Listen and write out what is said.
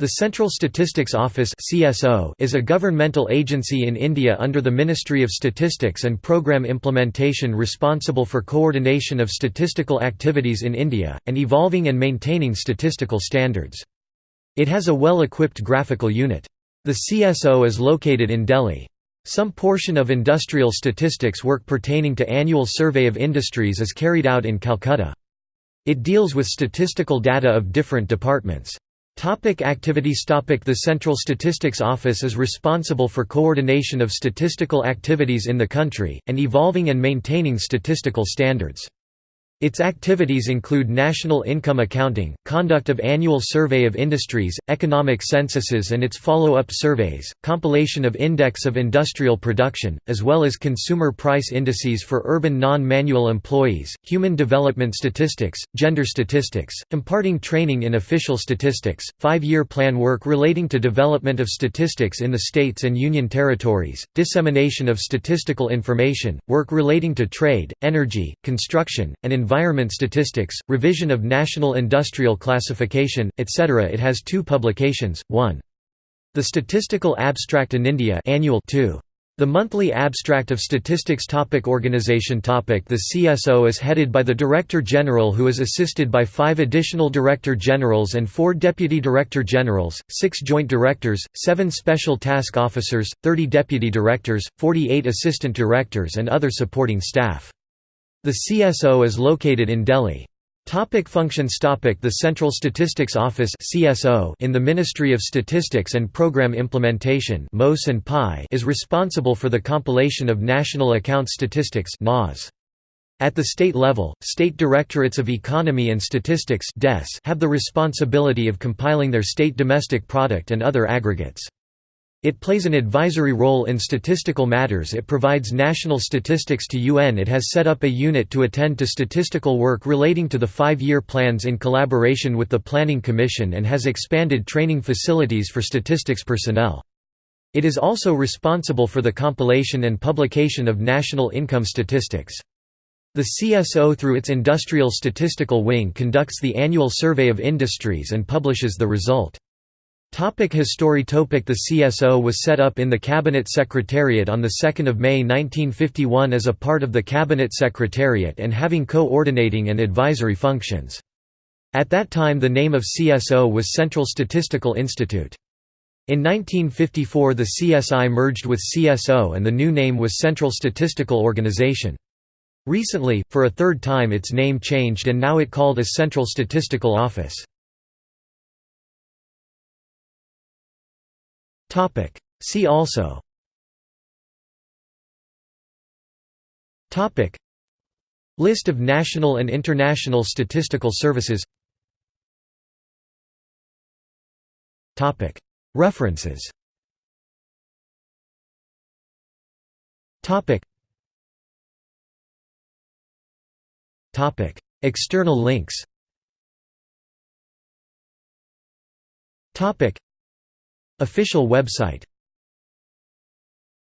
The Central Statistics Office is a governmental agency in India under the Ministry of Statistics and Programme Implementation responsible for coordination of statistical activities in India and evolving and maintaining statistical standards. It has a well-equipped graphical unit. The CSO is located in Delhi. Some portion of industrial statistics work pertaining to annual survey of industries is carried out in Calcutta. It deals with statistical data of different departments. Topic activities Topic The Central Statistics Office is responsible for coordination of statistical activities in the country, and evolving and maintaining statistical standards. Its activities include national income accounting, conduct of annual survey of industries, economic censuses and its follow-up surveys, compilation of index of industrial production, as well as consumer price indices for urban non-manual employees, human development statistics, gender statistics, imparting training in official statistics, five-year plan work relating to development of statistics in the states and union territories, dissemination of statistical information, work relating to trade, energy, construction, and environment statistics, revision of national industrial classification, etc. It has two publications, one. The Statistical Abstract in India annual 2. The monthly abstract of statistics topic Organization topic The CSO is headed by the Director General who is assisted by five additional Director Generals and four Deputy Director Generals, six Joint Directors, seven Special Task Officers, 30 Deputy Directors, 48 Assistant Directors and other supporting staff. The CSO is located in Delhi. Topic functions Topic The Central Statistics Office CSO in the Ministry of Statistics and Programme Implementation MOS and PI is responsible for the compilation of national account statistics NAS. At the state level, state directorates of economy and statistics have the responsibility of compiling their state domestic product and other aggregates. It plays an advisory role in statistical matters it provides national statistics to UN it has set up a unit to attend to statistical work relating to the five-year plans in collaboration with the Planning Commission and has expanded training facilities for statistics personnel. It is also responsible for the compilation and publication of national income statistics. The CSO through its Industrial Statistical Wing conducts the annual survey of industries and publishes the result. Topic History Topic The CSO was set up in the Cabinet Secretariat on 2 May 1951 as a part of the Cabinet Secretariat and having coordinating and advisory functions. At that time the name of CSO was Central Statistical Institute. In 1954 the CSI merged with CSO and the new name was Central Statistical Organization. Recently, for a third time its name changed and now it called as Central Statistical Office. Topic. See also Topic. List of national and international statistical services Topic. References Topic. Topic. External links Topic. Official website